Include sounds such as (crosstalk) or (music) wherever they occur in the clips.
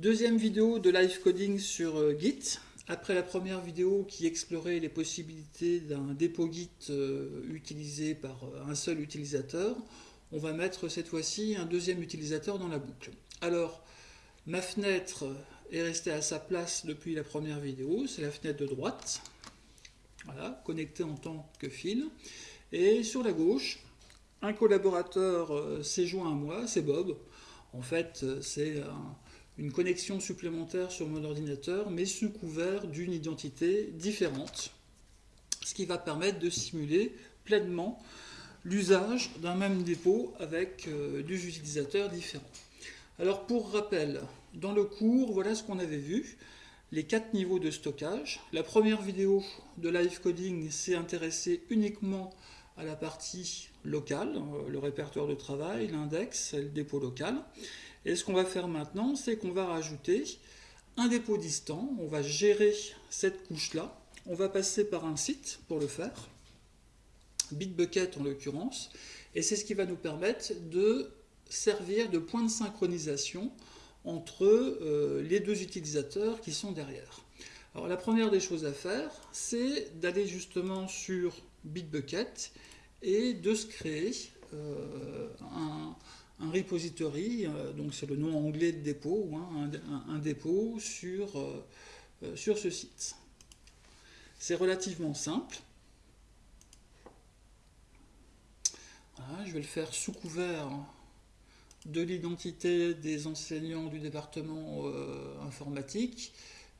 Deuxième vidéo de live coding sur euh, Git. Après la première vidéo qui explorait les possibilités d'un dépôt Git euh, utilisé par euh, un seul utilisateur, on va mettre cette fois-ci un deuxième utilisateur dans la boucle. Alors, ma fenêtre est restée à sa place depuis la première vidéo, c'est la fenêtre de droite, voilà, connectée en tant que fil. Et sur la gauche, un collaborateur s'est joint à moi, c'est Bob. En fait, c'est un une connexion supplémentaire sur mon ordinateur, mais sous couvert d'une identité différente, ce qui va permettre de simuler pleinement l'usage d'un même dépôt avec euh, des utilisateurs différents. Alors pour rappel, dans le cours, voilà ce qu'on avait vu, les quatre niveaux de stockage. La première vidéo de live coding s'est intéressée uniquement à la partie locale, euh, le répertoire de travail, l'index, le dépôt local. Et ce qu'on va faire maintenant, c'est qu'on va rajouter un dépôt distant. On va gérer cette couche-là. On va passer par un site pour le faire, Bitbucket en l'occurrence. Et c'est ce qui va nous permettre de servir de point de synchronisation entre euh, les deux utilisateurs qui sont derrière. Alors la première des choses à faire, c'est d'aller justement sur Bitbucket et de se créer euh, un, un repository, euh, donc c'est le nom anglais de dépôt, un, dépôt sur, euh, euh, sur ce site. C'est relativement simple. je vais le faire sous couvert de l'identité des enseignants du département informatique,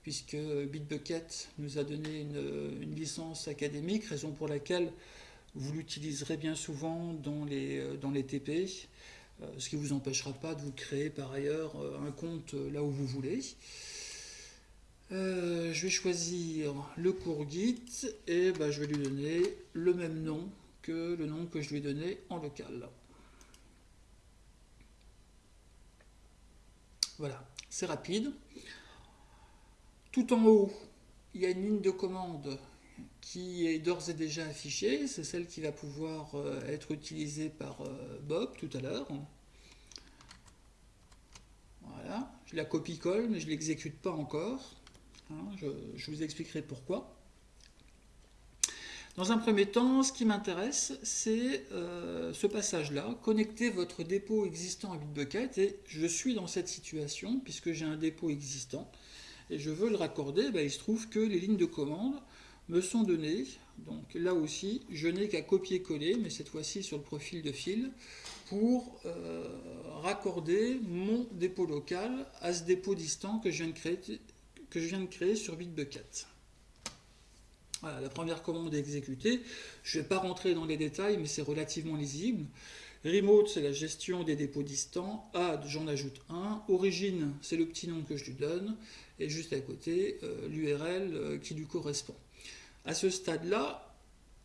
puisque Bitbucket nous a donné une, une, licence académique, raison pour laquelle vous l'utiliserez bien souvent dans les, dans les TP. Euh, ce qui ne vous empêchera pas de vous créer par ailleurs euh, un compte euh, là où vous voulez. je vais choisir le cours Git et bah, je vais lui donner le même nom que le nom que je lui ai donné en local. Voilà, c'est rapide. Tout en haut, il y a une ligne de commande qui est d'ores et déjà affichée, c'est celle qui va pouvoir euh, être utilisée par euh, Bob tout à l'heure. Voilà, je la copie-colle, mais je ne l'exécute pas encore. Hein, je, vous expliquerai pourquoi. Dans un premier temps, ce qui m'intéresse, c'est euh, ce passage-là, connecter votre dépôt existant à Bitbucket, et je suis dans cette situation, puisque j'ai un dépôt existant, et je veux le raccorder, ben, il se trouve que les lignes de commande me sont données. Donc là aussi, je n'ai qu'à copier-coller, mais cette fois-ci sur le profil de fil, pour euh, raccorder mon dépôt local à ce dépôt distant que je viens de créer, que je viens sur Bitbucket. Voilà, la première commande est exécutée. Je ne vais pas rentrer dans les détails, mais c'est relativement lisible. Remote, c'est la gestion des dépôts distants. Add, j'en ajoute un. Origine, c'est le petit nom que je lui donne. Et juste à côté, euh, l'URL euh, qui lui correspond. À ce stade-là,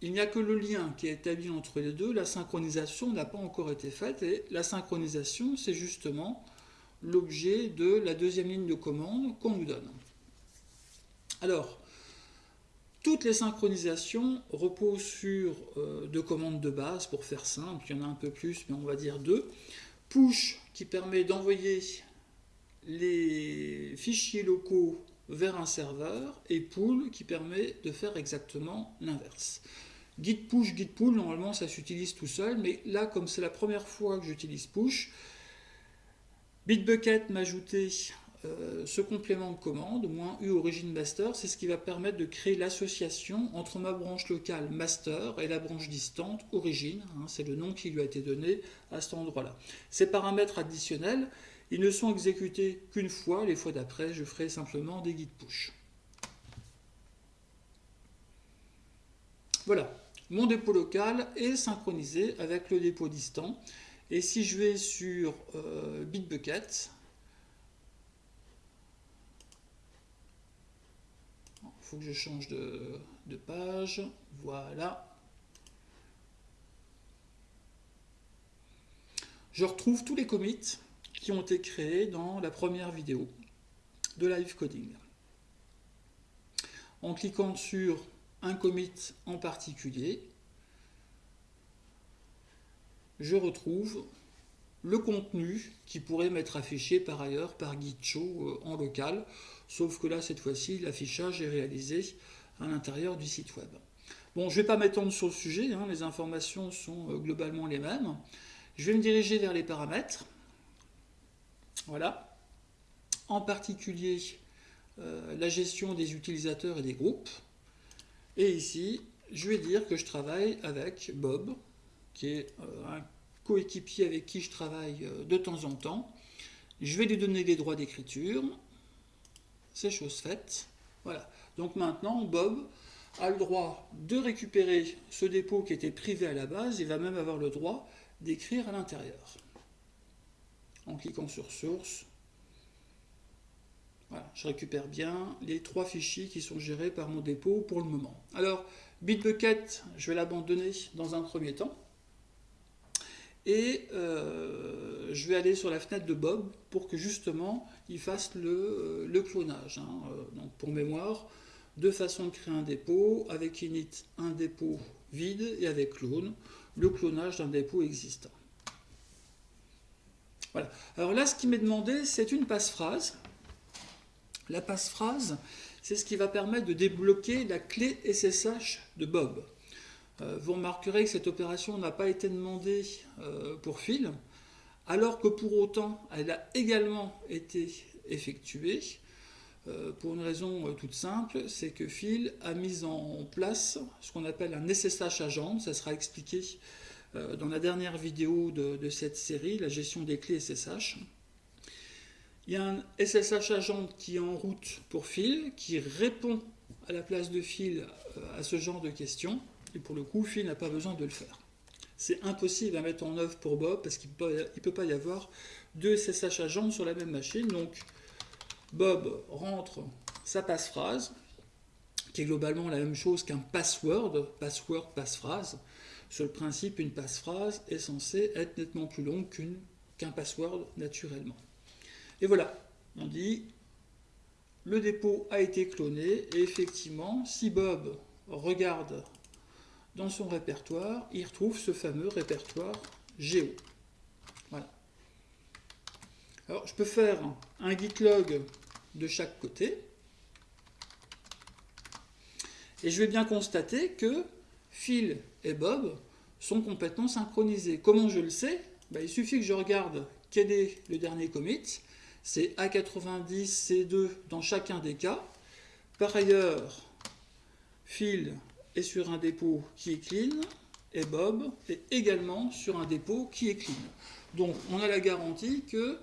il n'y a que le lien qui est établi entre les deux, la synchronisation n'a pas encore été faite, et la synchronisation, c'est justement l'objet de la deuxième ligne de commande qu'on nous donne. Alors, toutes les synchronisations reposent sur euh, deux commandes de base, pour faire simple, il y en a un peu plus, mais on va dire deux. Push, qui permet d'envoyer les fichiers locaux vers un serveur et pull qui permet de faire exactement l'inverse. Git push, git pull, normalement ça s'utilise tout seul, mais là comme c'est la première fois que j'utilise push, Bitbucket m'a ajouté euh, ce complément de commande, moins U origin master, c'est ce qui va permettre de créer l'association entre ma branche locale master et la branche distante origine, hein, c'est le nom qui lui a été donné à cet endroit-là. Ces paramètres additionnels, ils ne sont exécutés qu'une fois, les fois d'après, je ferai simplement des git push. Voilà, mon dépôt local est synchronisé avec le dépôt distant. Et si je vais sur euh, Bitbucket, il faut que je change de, de page, voilà. Je retrouve tous les commits qui ont été créés dans la première vidéo de live coding. En cliquant sur un commit en particulier, je retrouve le contenu qui pourrait m'être affiché par ailleurs par Gitcho euh, en local, sauf que là, cette fois-ci, l'affichage est réalisé à l'intérieur du site web. Bon, je ne vais pas m'étendre sur le sujet, hein, les informations sont euh, globalement les mêmes. Je vais me diriger vers les paramètres. Voilà. En particulier, euh, la gestion des utilisateurs et des groupes. Et ici, je vais dire que je travaille avec Bob, qui est un coéquipier avec qui je travaille de temps en temps. Je vais lui donner des droits d'écriture. C'est chose faite. Voilà. Donc maintenant, Bob a le droit de récupérer ce dépôt qui était privé à la base. Il va même avoir le droit d'écrire à l'intérieur. En cliquant sur Source, voilà, je récupère bien les trois fichiers qui sont gérés par mon dépôt pour le moment. Alors, Bitbucket, je vais l'abandonner dans un premier temps. Et euh, je vais aller sur la fenêtre de Bob pour que justement il fasse le, euh, clonage. Hein. Euh, donc pour mémoire, deux façons de créer un dépôt, avec init un dépôt vide et avec clone, le clonage d'un dépôt existant. Voilà. Alors là, ce qui m'est demandé, c'est une passe-phrase. La passe-phrase, c'est ce qui va permettre de débloquer la clé SSH de Bob. Euh, vous remarquerez que cette opération n'a pas été demandée euh, pour Phil, alors que pour autant, elle a également été effectuée euh, pour une raison toute simple, c'est que Phil a mis en place ce qu'on appelle un SSH agent, ça sera expliqué dans la dernière vidéo de, cette série, la gestion des clés SSH. Il y a un SSH agent qui est en route pour Phil, qui répond à la place de Phil à ce genre de questions. Et pour le coup, Phil n'a pas besoin de le faire. C'est impossible à mettre en œuvre pour Bob parce qu'il ne peut pas y avoir deux SSH agents sur la même machine. Donc, Bob rentre sa passe-phrase, qui est globalement la même chose qu'un password, password, passe-phrase. Sur le principe, une passe-phrase est censée être nettement plus longue qu'un password naturellement. Et voilà, on dit le dépôt a été cloné et effectivement, si Bob regarde dans son répertoire, il retrouve ce fameux répertoire Géo. Voilà. Alors, je peux faire un git log de chaque côté. Et je vais bien constater que Phil et Bob sont complètement synchronisés. Comment je le sais? Ben, Il suffit que je regarde quel est le dernier commit. C'est A90, C2 dans chacun des cas. Par ailleurs, Phil est sur un dépôt qui est clean, et Bob est également sur un dépôt qui est clean. Donc on a la garantie que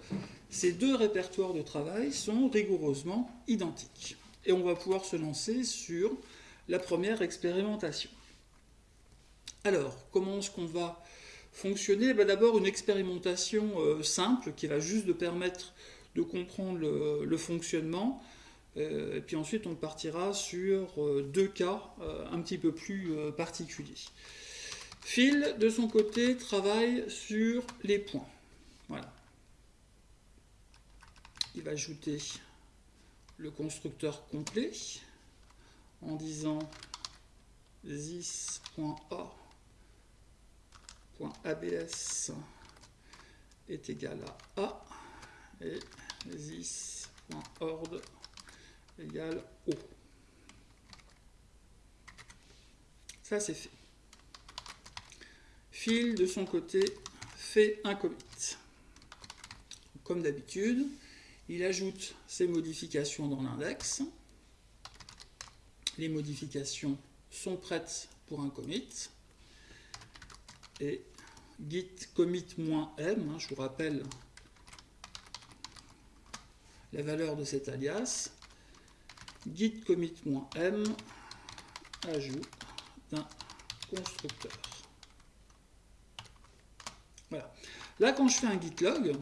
ces deux répertoires de travail sont rigoureusement identiques. Et on va pouvoir se lancer sur la première expérimentation. Alors, comment est-ce qu'on va fonctionner? Ben, D'abord, une expérimentation euh, simple qui va juste de permettre de comprendre le fonctionnement euh, et puis ensuite, on partira sur euh, deux cas un petit peu plus particuliers. Phil, de son côté, travaille sur les points. Voilà. Il va ajouter le constructeur complet en disant this.a.abs est égal à A et this.ord égale O. Ça, c'est fait. Phil, de son côté, fait un commit. Comme d'habitude, il ajoute ses modifications dans l'index. Les modifications sont prêtes pour un commit. Et git commit-m, hein, je vous rappelle la valeur de cet alias, git commit-m ajout d'un constructeur. Voilà. Là, quand je fais un git log,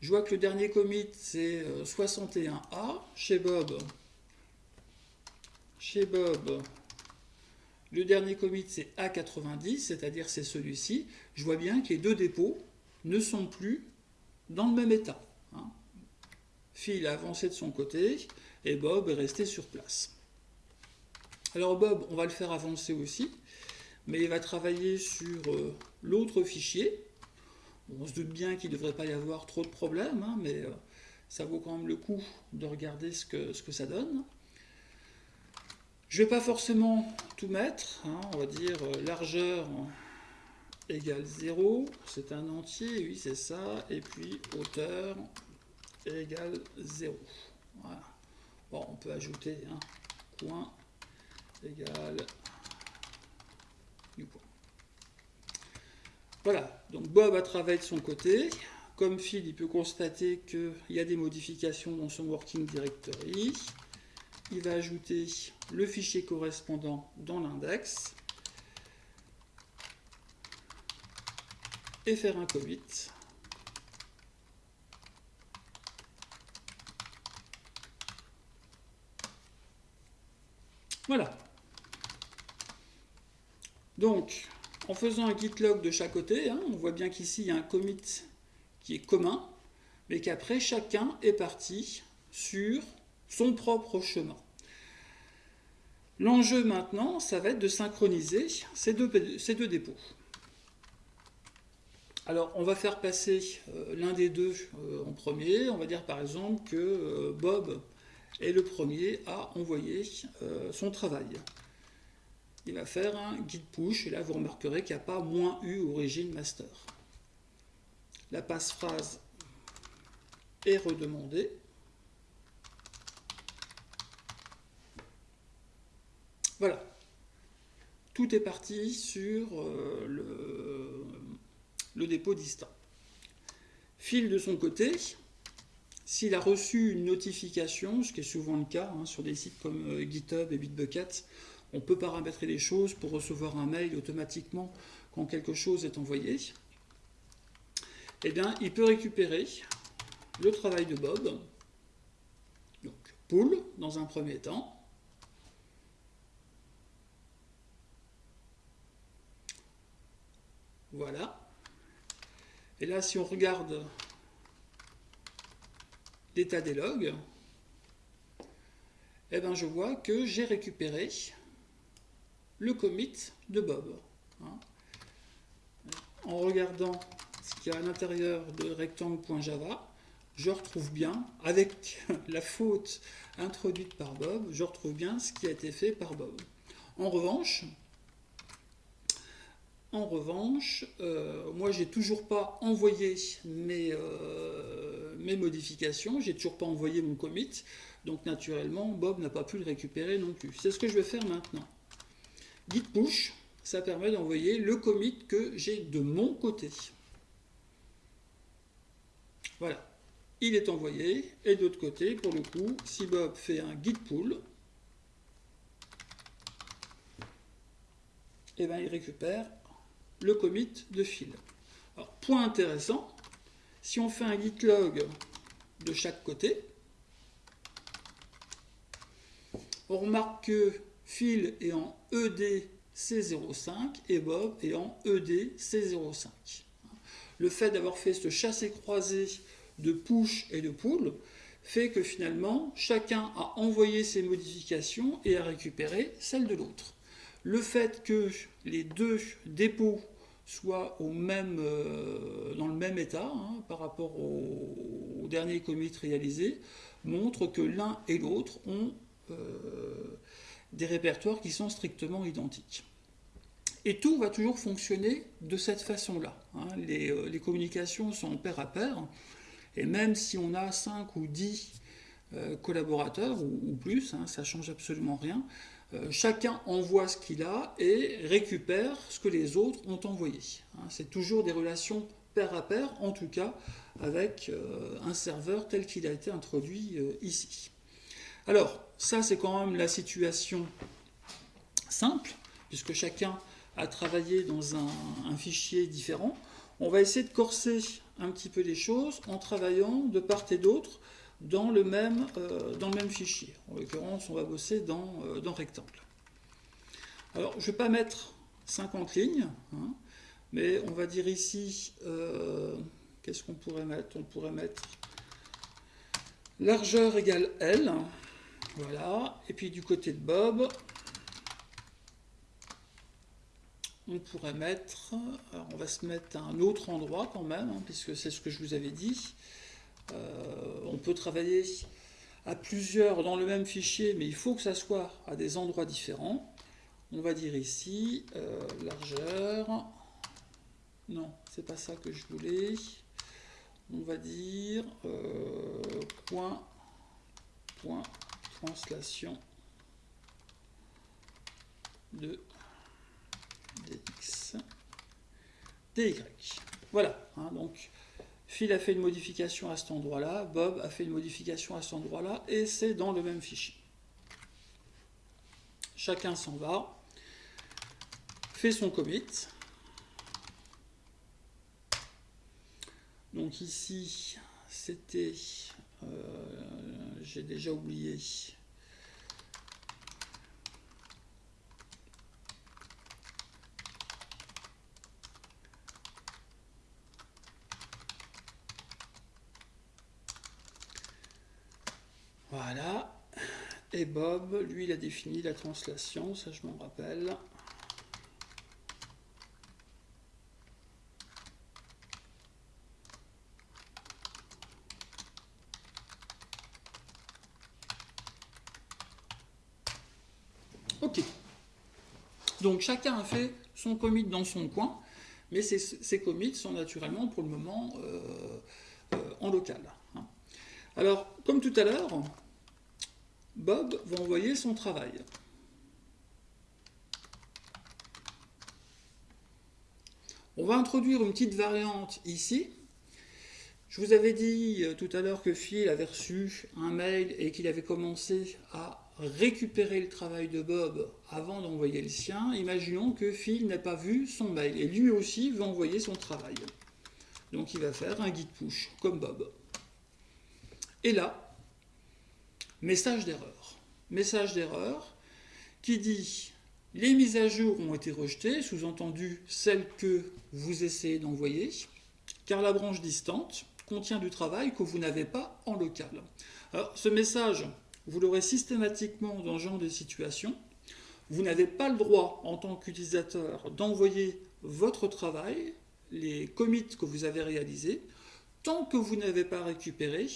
je vois que le dernier commit c'est 61A. Euh, chez Bob, chez Bob, le dernier commit c'est A90, c'est-à-dire c'est celui-ci. Je vois bien que les deux dépôts ne sont plus dans le même état. Hein. Phil a avancé de son côté, et Bob est resté sur place. Alors Bob, on va le faire avancer aussi, mais il va travailler sur euh, l'autre fichier. on se doute bien qu'il ne devrait pas y avoir trop de problèmes, hein, mais ça vaut quand même le coup de regarder ce que ça donne. Je ne vais pas forcément tout mettre, hein, on va dire largeur égale 0, c'est un entier, oui c'est ça, et puis hauteur égale 0. Voilà. Bon, on peut ajouter un point égale du point. Voilà, donc Bob a travaillé de son côté. Comme Phil, il peut constater qu'il y a des modifications dans son working directory. Il va ajouter le fichier correspondant dans l'index. et faire un commit. Voilà. Donc, en faisant un git log de chaque côté, hein, on voit bien qu'ici, il y a un commit qui est commun, mais qu'après, chacun est parti sur son propre chemin. L'enjeu maintenant, ça va être de synchroniser ces deux, dépôts. Alors, on va faire passer euh, l'un des deux euh, en premier. On va dire par exemple que euh, Bob est le premier à envoyer son travail. Il va faire un guide push, et là vous remarquerez qu'il n'y a pas moins U origine master. La passe-phrase est redemandée. Voilà. Tout est parti sur le le dépôt distant. Phil de son côté, s'il a reçu une notification, ce qui est souvent le cas hein, sur des sites comme euh, GitHub et Bitbucket, on peut paramétrer les choses pour recevoir un mail automatiquement quand quelque chose est envoyé. Eh bien, il peut récupérer le travail de Bob, donc pull dans un premier temps, Voilà. Et là, si on regarde l'état des logs, eh ben, je vois que j'ai récupéré le commit de Bob. Hein. En regardant ce qu'il y a à l'intérieur de rectangle.java, je retrouve bien, avec (laughs) la faute introduite par Bob, je retrouve bien ce qui a été fait par Bob. En revanche, en revanche, euh, moi, j'ai toujours pas envoyé mes, euh, mes modifications, j'ai toujours pas envoyé mon commit, donc naturellement, Bob n'a pas pu le récupérer non plus. C'est ce que je vais faire maintenant. Git push, ça permet d'envoyer le commit que j'ai de mon côté. Voilà, il est envoyé, et d'autre côté, pour le coup, si Bob fait un git pull, eh ben, il récupère le commit de fil. Alors, point intéressant, si on fait un git log de chaque côté, on remarque que fil est en EDC05 et Bob est en EDC05. Le fait d'avoir fait ce chassé-croisé de push et de pull fait que finalement, chacun a envoyé ses modifications et a récupéré celles de l'autre. Le fait que les deux dépôts soit euh, dans le même état hein, par rapport au, dernier commit réalisé, montre que l'un et l'autre ont euh, des répertoires qui sont strictement identiques. Et tout va toujours fonctionner de cette façon-là. Hein. Euh, les, communications sont pair à pair, et même si on a 5 ou 10 collaborateurs ou, plus, hein, ça change absolument rien, chacun envoie ce qu'il a et récupère ce que les autres ont envoyé. Hein, c'est toujours des relations pair à pair, en tout cas avec euh, un serveur tel qu'il a été introduit euh, ici. Alors, ça c'est quand même la situation simple, puisque chacun a travaillé dans un, fichier différent. On va essayer de corser un petit peu les choses en travaillant de part et d'autre dans le même, euh, dans le même fichier. En l'occurrence, on va bosser dans, euh, rectangle. Alors, je ne vais pas mettre 50 lignes, hein, mais on va dire ici, euh, qu'est-ce qu'on pourrait mettre? On pourrait mettre largeur égale L, voilà, et puis du côté de Bob, on pourrait mettre, on va se mettre à un autre endroit quand même, hein, puisque c'est ce que je vous avais dit. Euh, on peut travailler à plusieurs dans le même fichier, mais il faut que ça soit à des endroits différents. On va dire ici, euh, largeur, non, c'est pas ça que je voulais. On va dire euh, point, point, translation de dx, dy. Voilà, hein, donc Phil a fait une modification à cet endroit-là, Bob a fait une modification à cet endroit-là, et c'est dans le même fichier. Chacun s'en va, fait son commit. Donc ici, c'était, euh, j'ai déjà oublié, Voilà. Bob, lui, il a défini la translation, ça je m'en rappelle. Ok. Donc chacun a fait son commit dans son coin, mais ces, commits sont naturellement pour le moment euh, euh, en local. Hein. Alors, comme tout à l'heure, Bob va envoyer son travail. On va introduire une petite variante ici. Je vous avais dit euh, tout à l'heure que Phil avait reçu un mail et qu'il avait commencé à récupérer le travail de Bob avant d'envoyer le sien. Imaginons que Phil n'a pas vu son mail et lui aussi veut envoyer son travail. Donc il va faire un git push comme Bob. Et là, message d'erreur. Message d'erreur qui dit les mises à jour ont été rejetées, sous-entendu celles que vous essayez d'envoyer, car la branche distante contient du travail que vous n'avez pas en local. Alors, ce message, vous l'aurez systématiquement dans ce genre de situation. Vous n'avez pas le droit, en tant qu'utilisateur, d'envoyer votre travail, les commits que vous avez réalisés, tant que vous n'avez pas récupéré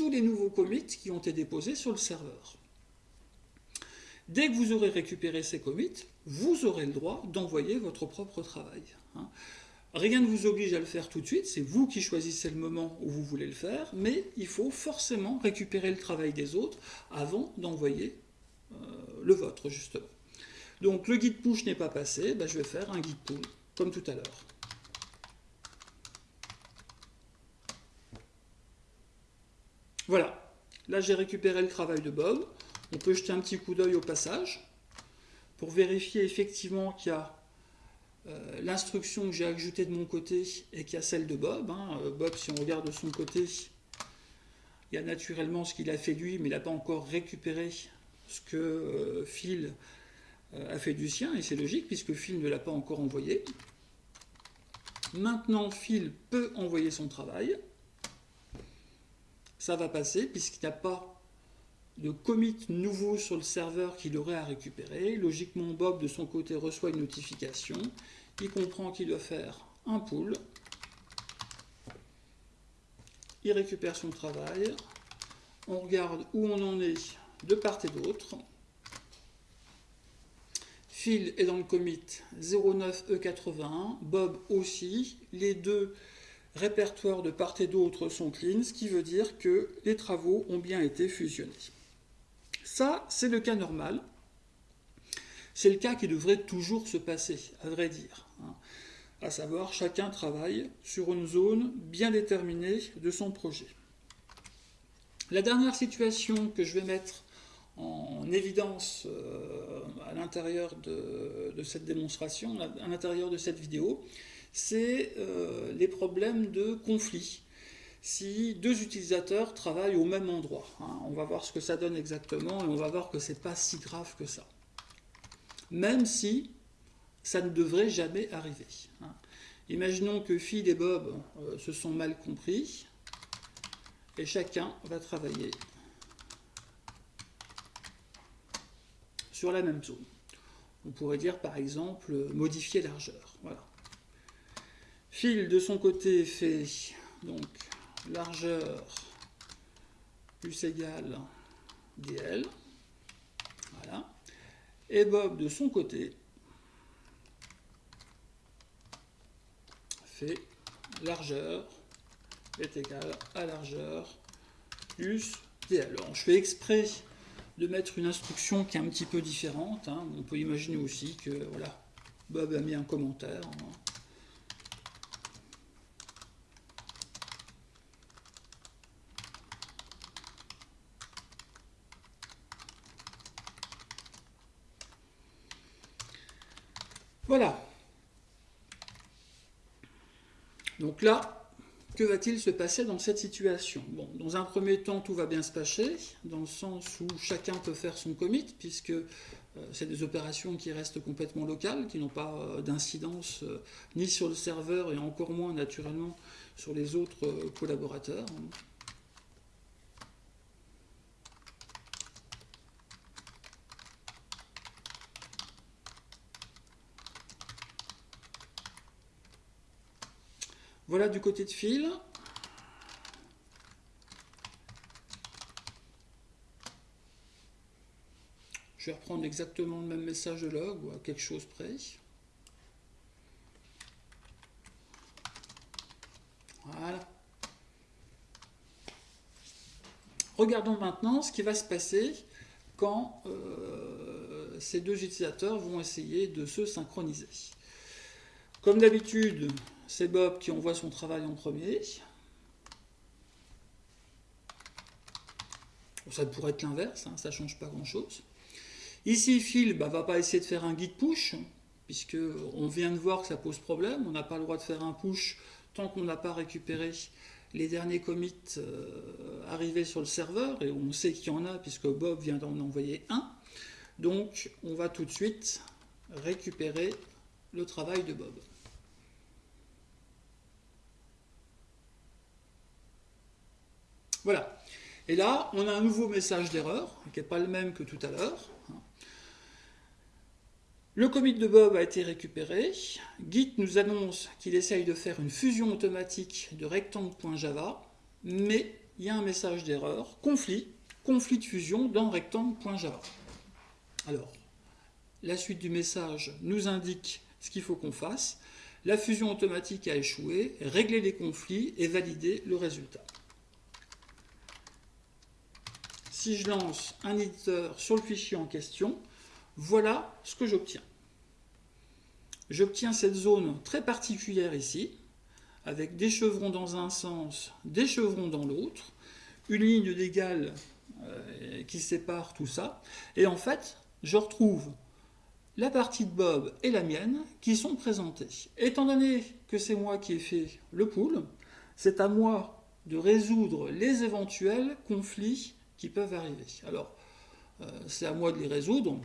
tous les nouveaux commits qui ont été déposés sur le serveur. Dès que vous aurez récupéré ces commits, vous aurez le droit d'envoyer votre propre travail. Hein. Rien ne vous oblige à le faire tout de suite, c'est vous qui choisissez le moment où vous voulez le faire, mais il faut forcément récupérer le travail des autres avant d'envoyer euh, le vôtre, justement. Donc le guide push n'est pas passé, ben, je vais faire un guide pull, comme tout à l'heure. Voilà, là j'ai récupéré le travail de Bob. On peut jeter un petit coup d'œil au passage pour vérifier effectivement qu'il y a euh, l'instruction que j'ai ajoutée de mon côté et qu'il y a celle de Bob. Hein. Euh, Bob, si on regarde de son côté, il y a naturellement ce qu'il a fait lui, mais il n'a pas encore récupéré ce que euh, Phil a fait du sien, et c'est logique puisque Phil ne l'a pas encore envoyé. Maintenant, Phil peut envoyer son travail ça va passer puisqu'il n'y a pas de commit nouveau sur le serveur qu'il aurait à récupérer. Logiquement, Bob, de son côté, reçoit une notification. Il comprend qu'il doit faire un pull. Il récupère son travail. On regarde où on en est de part et d'autre. Phil est dans le commit 09E81, Bob aussi. Les deux répertoires de part et d'autre sont clean, ce qui veut dire que les travaux ont bien été fusionnés. Ça, c'est le cas normal. C'est le cas qui devrait toujours se passer, à vrai dire. Hein. À savoir, chacun travaille sur une zone bien déterminée de son projet. La dernière situation que je vais mettre en évidence euh, à l'intérieur de, cette démonstration, à l'intérieur de cette vidéo, c'est euh, les problèmes de conflit. Si deux utilisateurs travaillent au même endroit, hein, on va voir ce que ça donne exactement et on va voir que ce n'est pas si grave que ça. Même si ça ne devrait jamais arriver. Hein. Imaginons que Phil et Bob euh, se sont mal compris et chacun va travailler sur la même zone. On pourrait dire par exemple modifier largeur. Voilà. Phil de son côté fait donc largeur plus égale dl. Voilà. Et Bob de son côté fait largeur est égal à largeur plus dl. Alors je fais exprès de mettre une instruction qui est un petit peu différente. Hein. On peut imaginer aussi que voilà, Bob a mis un commentaire. Hein. Voilà. Donc là, que va-t-il se passer dans cette situation? Dans un premier temps, tout va bien se passer, dans le sens où chacun peut faire son commit, puisque euh, c'est des opérations qui restent complètement locales, qui n'ont pas euh, d'incidence euh, ni sur le serveur et encore moins naturellement sur les autres collaborateurs. Voilà du côté de fil. Je vais reprendre exactement le même message de log ou à quelque chose près. Voilà. Regardons maintenant ce qui va se passer quand euh, ces deux utilisateurs vont essayer de se synchroniser. Comme d'habitude, c'est Bob qui envoie son travail en premier. Ça pourrait être l'inverse, hein, ça ne change pas grand-chose. Ici, Phil ne bah, va pas essayer de faire un guide push, puisque on vient de voir que ça pose problème. On n'a pas le droit de faire un push tant qu'on n'a pas récupéré les derniers commits euh, arrivés sur le serveur, et on sait qu'il y en a, puisque Bob vient d'en envoyer un. Donc, on va tout de suite récupérer le travail de Bob. Voilà. Et là, on a un nouveau message d'erreur, qui n'est pas le même que tout à l'heure. Le commit de Bob a été récupéré. Git nous annonce qu'il essaye de faire une fusion automatique de rectangle.java, mais il y a un message d'erreur, conflit, conflit de fusion dans rectangle.java. Alors, la suite du message nous indique ce qu'il faut qu'on fasse. La fusion automatique a échoué, régler les conflits et valider le résultat si je lance un éditeur sur le fichier en question, voilà ce que j'obtiens. J'obtiens cette zone très particulière ici, avec des chevrons dans un sens, des chevrons dans l'autre, une ligne d'égal euh, qui sépare tout ça, et en fait, je retrouve la partie de Bob et la mienne qui sont présentées. Étant donné que c'est moi qui ai fait le pool, c'est à moi de résoudre les éventuels conflits qui peuvent arriver. Alors, euh, c'est à moi de les résoudre.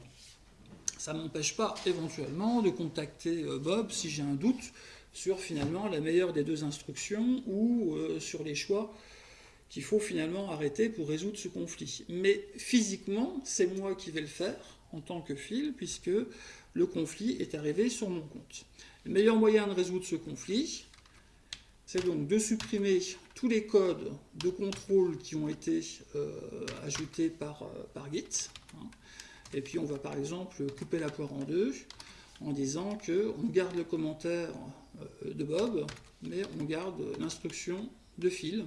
Ça ne m'empêche pas éventuellement de contacter euh, Bob si j'ai un doute sur finalement la meilleure des deux instructions ou euh, sur les choix qu'il faut finalement arrêter pour résoudre ce conflit. Mais physiquement, c'est moi qui vais le faire en tant que fil, puisque le conflit est arrivé sur mon compte. Le meilleur moyen de résoudre ce conflit, c'est donc de supprimer tous les codes de contrôle qui ont été euh, ajoutés par, euh, Git. Hein. Et puis on va par exemple couper la poire en deux en disant qu'on garde le commentaire euh, de Bob, mais on garde l'instruction de fil.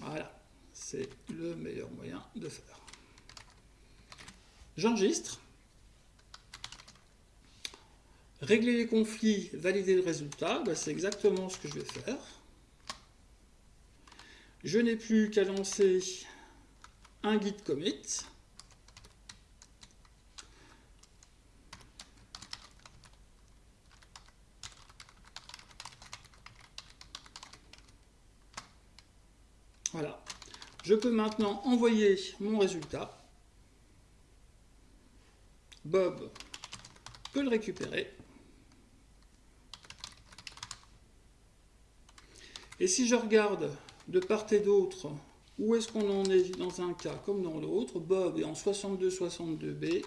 Voilà, c'est le meilleur moyen de faire. J'enregistre. Régler les conflits, valider le résultat, ben, c'est exactement ce que je vais faire. Je n'ai plus qu'à lancer un git commit. Voilà. Je peux maintenant envoyer mon résultat. Bob peut le récupérer. Et si je regarde de part et d'autre où est-ce qu'on en est dans un cas comme dans l'autre, Bob est en 62-62B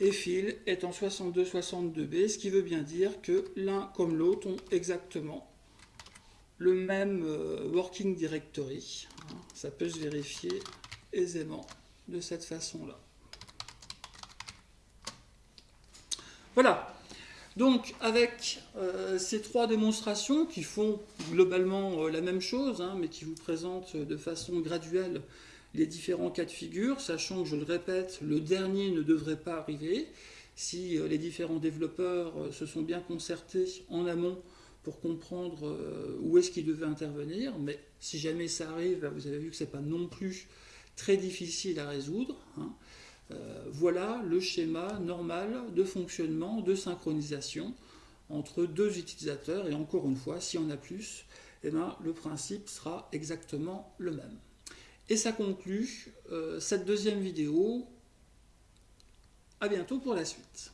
et Phil est en 62-62B, ce qui veut bien dire que l'un comme l'autre ont exactement le même euh, working directory. Ça peut se vérifier aisément de cette façon-là. Voilà. Donc, avec euh, ces trois démonstrations qui font globalement euh, la même chose, hein, mais qui vous présentent de façon graduelle les différents cas de figure, sachant que, je le répète, le dernier ne devrait pas arriver si les différents développeurs se sont bien concertés en amont pour comprendre euh, où est-ce qu'il devait intervenir. Mais si jamais ça arrive, vous avez vu que ce n'est pas non plus très difficile à résoudre. Hein. Euh, voilà le schéma normal de fonctionnement, de synchronisation entre deux utilisateurs. Et encore une fois, s'il y en a plus, eh ben, le principe sera exactement le même. Et ça conclut euh, cette deuxième vidéo. À bientôt pour la suite.